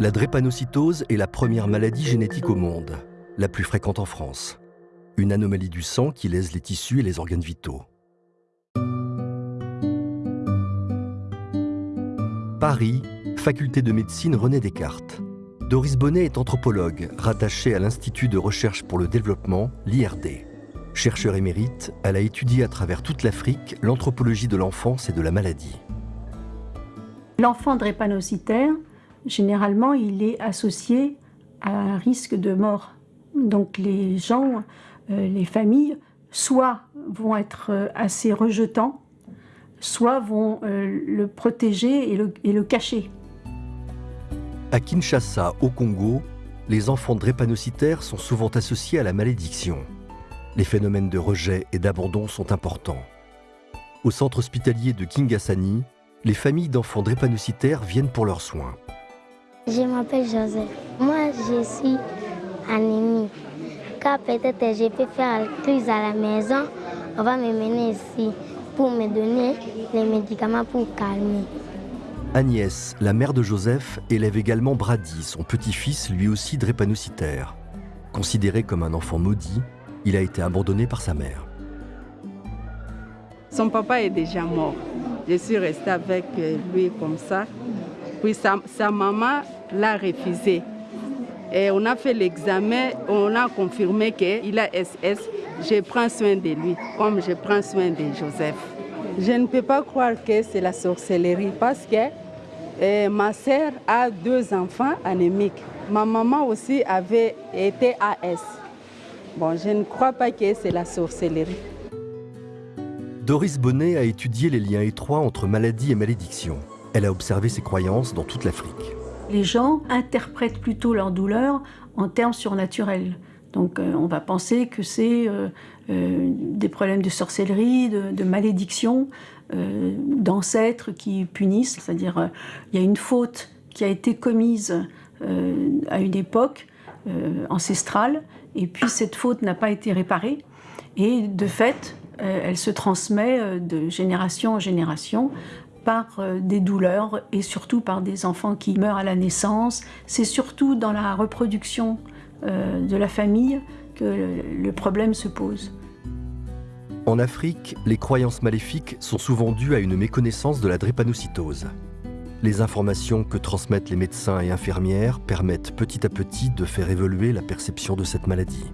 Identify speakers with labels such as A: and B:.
A: La drépanocytose est la première maladie génétique au monde, la plus fréquente en France. Une anomalie du sang qui lèse les tissus et les organes vitaux. Paris, faculté de médecine René Descartes. Doris Bonnet est anthropologue, rattachée à l'Institut de recherche pour le développement, l'IRD. Chercheur émérite, elle a étudié à travers toute l'Afrique l'anthropologie de l'enfance et de la maladie.
B: L'enfant drépanocytaire généralement, il est associé à un risque de mort. Donc les gens, euh, les familles, soit vont être euh, assez rejetants, soit vont euh, le protéger et le, cacher.
A: À Kinshasa, au Congo, les enfants drépanocytaires sont souvent associés à la malédiction. Les phénomènes de rejet et d'abandon sont importants. Au centre hospitalier de Kingasani, les familles d'enfants drépanocytaires viennent pour leurs soins.
C: Je m'appelle Joseph. Moi, je suis anémique. Quand peut-être je peux faire la crise à la maison, on va me mener ici pour me donner les médicaments pour calmer.
A: Agnès, la mère de Joseph, élève également Brady, son petit-fils, lui aussi drépanocytaire. Considéré comme un enfant maudit, il a été abandonné par sa mère.
D: Son papa est déjà mort. Je suis restée avec lui comme ça. Puis sa, maman l'a refusé. Et on a fait l'examen, on a confirmé qu'il a SS. Je prends soin de lui, comme je prends soin de Joseph. Je ne peux pas croire que c'est la sorcellerie parce que eh, ma sœur a deux enfants anémiques. Ma maman aussi avait été AS. Bon, je ne crois pas que c'est la sorcellerie.
A: Doris Bonnet a étudié les liens étroits entre maladie et malédiction. Elle a observé ces croyances dans toute l'Afrique
B: les gens interprètent plutôt leur douleur en termes surnaturels. Donc euh, on va penser que c'est euh, euh, des problèmes de sorcellerie, de, malédiction, d'ancêtres qui punissent. C'est-à-dire il y a une faute qui a été commise à une époque ancestrale, et puis cette faute n'a pas été réparée, et de fait, elle se transmet de génération en génération par euh, des douleurs et surtout par des enfants qui meurent à la naissance. C'est surtout dans la reproduction euh, de la famille que le problème se pose.
A: En Afrique, les croyances maléfiques sont souvent dues à une méconnaissance de la drépanocytose. Les informations que transmettent les médecins et infirmières permettent petit à petit de faire évoluer la perception de cette maladie.